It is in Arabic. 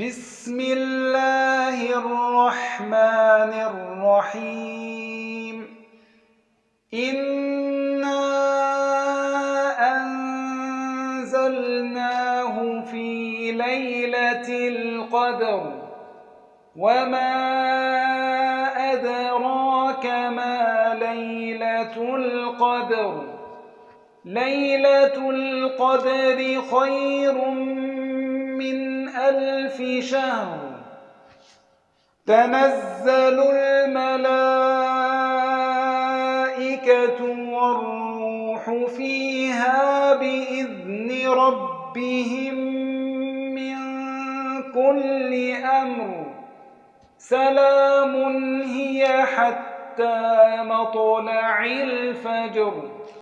بسم الله الرحمن الرحيم. إنا أنزلناه في ليلة القدر. وما أدراك ما ليلة القدر. ليلة القدر خير ألف شهر. تنزل الملائكة والروح فيها بإذن ربهم من كل أمر. سلام هي حتى مطلع الفجر.